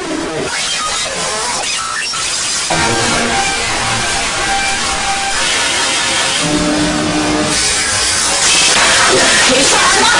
Keep on